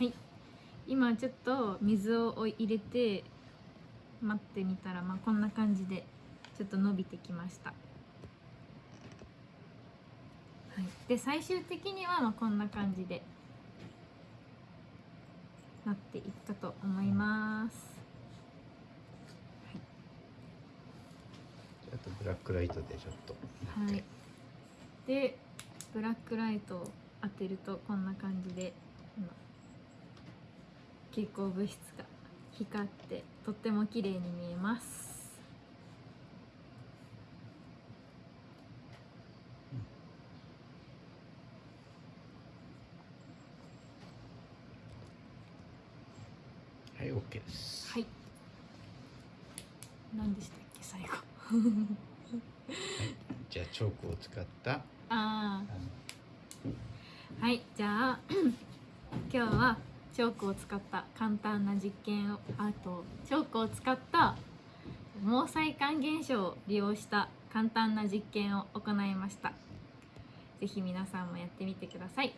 はい。今ちょっと水を入れて待ってみたらまあこんな感じでちょっと伸びてきました。はい、で最終的にはまあこんな感じでなっていったと思います、あとブラックライトでちょっと。はい、でブラックライトを当てるとこんな感じであの蛍光物質が光ってとっても綺麗に見えます。はい OK です。はい。何でしたっけ最後。じゃあチョークを使ったあああはいじゃあ 今日はチョークを使った簡単な実験をあとチョークを使った毛細管現象を利用した簡単な実験を行いました。是非皆さんもやってみてください。